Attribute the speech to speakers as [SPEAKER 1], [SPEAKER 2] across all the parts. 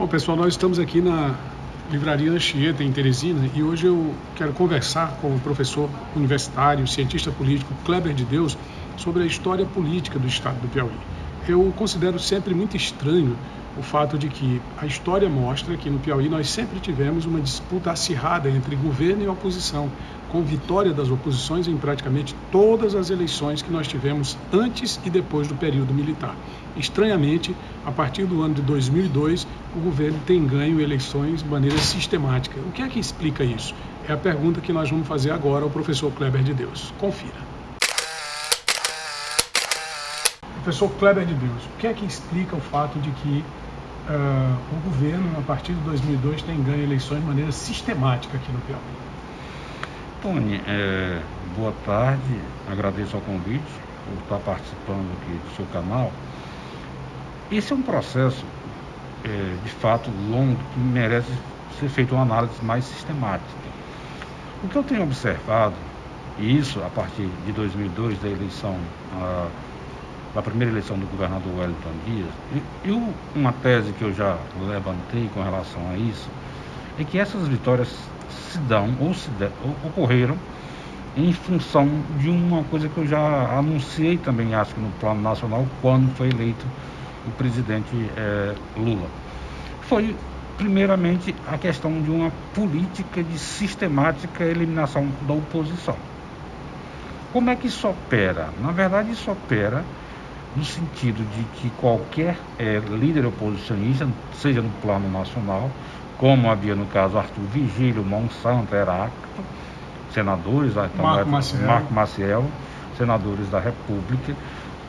[SPEAKER 1] Bom, pessoal, nós estamos aqui na Livraria Anchieta, em Teresina, e hoje eu quero conversar com o professor universitário, cientista político Kleber de Deus sobre a história política do estado do Piauí. Eu considero sempre muito estranho o fato de que a história mostra que no Piauí nós sempre tivemos uma disputa acirrada entre governo e oposição, com vitória das oposições em praticamente todas as eleições que nós tivemos antes e depois do período militar. Estranhamente, a partir do ano de 2002, o governo tem ganho eleições de maneira sistemática. O que é que explica isso? É a pergunta que nós vamos fazer agora ao professor Kleber de Deus. Confira. Professor Kleber de Deus, o que é que explica o fato de que uh, o governo, a partir de 2002, tem ganho eleições de maneira sistemática aqui no Piauí?
[SPEAKER 2] Tony, é, boa tarde, agradeço ao convite por estar participando aqui do seu canal. Esse é um processo, é, de fato, longo, que merece ser feita uma análise mais sistemática. O que eu tenho observado, e isso a partir de 2002, da eleição a, da primeira eleição do governador Wellington Dias, eu, uma tese que eu já levantei com relação a isso, é que essas vitórias se dão ou, se de, ou ocorreram em função de uma coisa que eu já anunciei também, acho que no plano nacional, quando foi eleito o presidente é, Lula. Foi, primeiramente, a questão de uma política de sistemática eliminação da oposição. Como é que isso opera? Na verdade, isso opera no sentido de que qualquer é, líder oposicionista, seja no plano nacional, como havia no caso Arthur Vigílio, Monsanto, Heráclito, senadores, então, Marco, Maciel. Marco Maciel, senadores da República,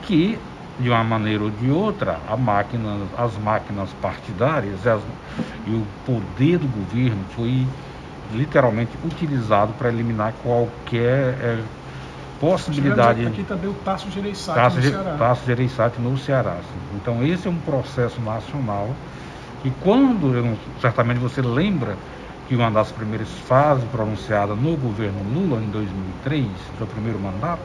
[SPEAKER 2] que de uma maneira ou de outra, máquina, as máquinas partidárias as, e o poder do governo foi literalmente utilizado para eliminar qualquer é, possibilidade.
[SPEAKER 1] Aqui também o Tasso Gereissati Tasso, no Ceará.
[SPEAKER 2] Tasso Gereissati no Ceará. Então esse é um processo nacional e quando, eu certamente você lembra que uma das primeiras fases pronunciada no governo Lula em 2003, seu primeiro mandato,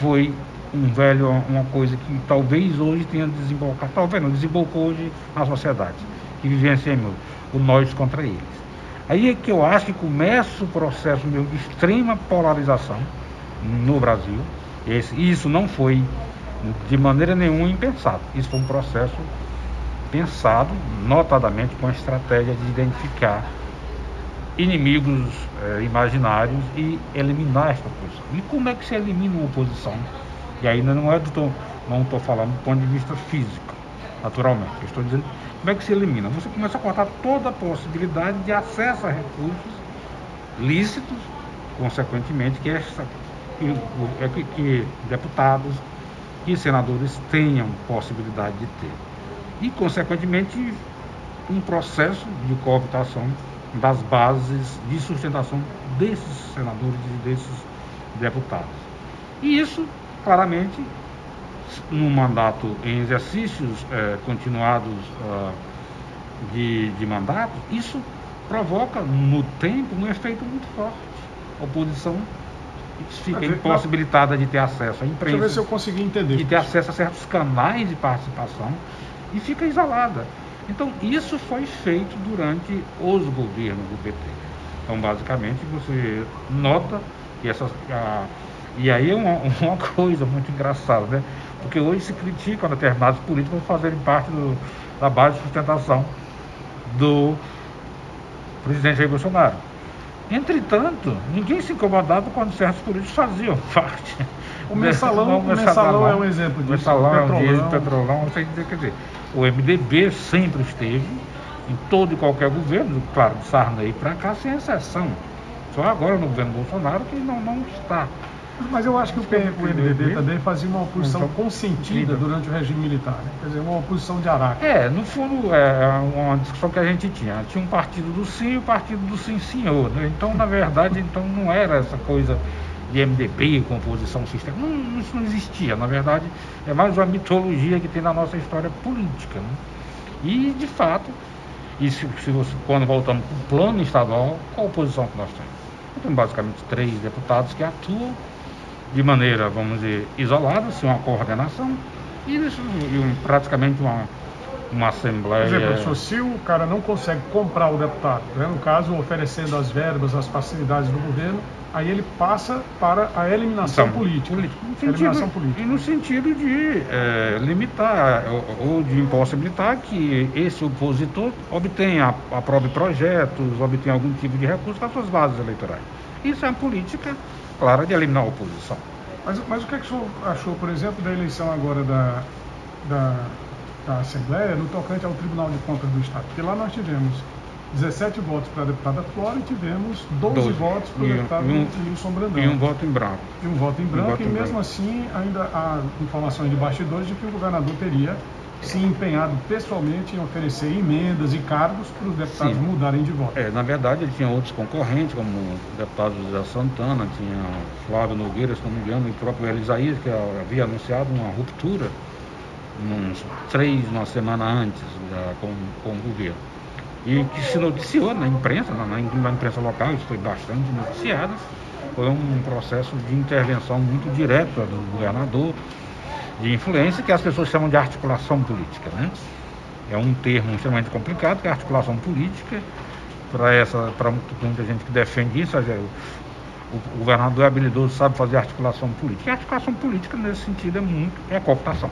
[SPEAKER 2] foi um velho, uma coisa que talvez hoje tenha desembocado, talvez não, desembocou hoje na sociedade, que vivenciamos o nós contra eles. Aí é que eu acho que começa o processo de extrema polarização, no Brasil. Esse, isso não foi de maneira nenhuma impensado. Isso foi um processo pensado, notadamente com a estratégia de identificar inimigos eh, imaginários e eliminar esta oposição. E como é que se elimina uma oposição? E ainda não é do não estou falando do ponto de vista físico, naturalmente. Eu estou dizendo como é que se elimina. Você começa a cortar toda a possibilidade de acesso a recursos lícitos, consequentemente, que que, é que, que deputados e senadores tenham possibilidade de ter. E, consequentemente, um processo de cooptação das bases de sustentação desses senadores e desses deputados. E isso, claramente, no mandato, em exercícios eh, continuados uh, de, de mandato, isso provoca no tempo um efeito muito forte. A oposição fica impossibilitada de ter acesso à imprensa. Deixa eu
[SPEAKER 1] ver se eu consegui entender.
[SPEAKER 2] De ter acesso a certos canais de participação e fica isolada. Então, isso foi feito durante os governos do PT. Então, basicamente, você nota que essas. E aí é uma, uma, coisa muito engraçada, né? Porque hoje se critica determinados políticos fazerem parte do, da base de sustentação do presidente Jair Bolsonaro. Entretanto, ninguém se incomodava quando certos políticos faziam parte.
[SPEAKER 1] O mensalão, o mensalão é um exemplo disso. O
[SPEAKER 2] mensalão é um dia petrolão, quer dizer, o MDB sempre esteve em todo e qualquer governo, claro, de Sarney para cá, sem exceção. Só agora no governo Bolsonaro que não, não está.
[SPEAKER 1] Mas eu acho que o, o MDB também fazia uma oposição consentida durante o regime militar, né? quer dizer, uma oposição de araque.
[SPEAKER 2] É, no fundo, é, é uma discussão que a gente tinha. Tinha um partido do sim e o partido do sim senhor. Né? Então, na verdade, então não era essa coisa de MDB, composição sistema. Não, isso não existia. Na verdade, é mais uma mitologia que tem na nossa história política. Né? E, de fato, e se, se você, quando voltamos para o plano estadual, qual a oposição que nós temos? Nós temos basicamente três deputados que atuam de maneira, vamos dizer, isolada, sem uma coordenação, e, isso, praticamente uma, uma assembleia.
[SPEAKER 1] Por exemplo, professor, se o cara não consegue comprar o deputado, né, no caso, oferecendo as verbas, as facilidades do governo, aí ele passa para a eliminação
[SPEAKER 2] Então,
[SPEAKER 1] política.
[SPEAKER 2] No sentido,
[SPEAKER 1] eliminação política.
[SPEAKER 2] E no sentido de é, limitar ou, ou de impossibilitar que esse opositor obtenha, aprove projetos, obtenha algum tipo de recurso das suas bases eleitorais. Isso é uma política clara de eliminar a oposição.
[SPEAKER 1] Mas, mas o que, é que o senhor achou, por exemplo, da eleição agora da, da, da Assembleia no tocante ao Tribunal de Contas do Estado? Porque lá nós tivemos 17 votos para a deputada Flora e tivemos 12,
[SPEAKER 2] Doze.
[SPEAKER 1] votos para o
[SPEAKER 2] um-
[SPEAKER 1] deputado
[SPEAKER 2] um-
[SPEAKER 1] Wilson Brandão.
[SPEAKER 2] E um voto em branco.
[SPEAKER 1] E um voto em branco,
[SPEAKER 2] voto
[SPEAKER 1] e mesmo
[SPEAKER 2] branco.
[SPEAKER 1] assim ainda há informações de bastidores de que o governador teria se empenhado pessoalmente em oferecer emendas e cargos para os deputados
[SPEAKER 2] Sim.
[SPEAKER 1] mudarem de voto.
[SPEAKER 2] É, na verdade, ele tinha outros concorrentes, como o deputado José Santana, tinha Flávio Nogueira, se não me engano, e o próprio Elisaías, que havia anunciado uma ruptura uns três, uma semana antes da- com, com o governo. E que se noticiou na imprensa, na, na imprensa local, isso foi bastante noticiado, foi um processo de intervenção muito direta do governador, de influência, que as pessoas chamam de articulação política. Né? É um termo extremamente complicado, que é articulação política, para essa para muita gente que defende isso, seja, o, governador é habilidoso, sabe fazer articulação política. E articulação política, nesse sentido, é muito é cooptação.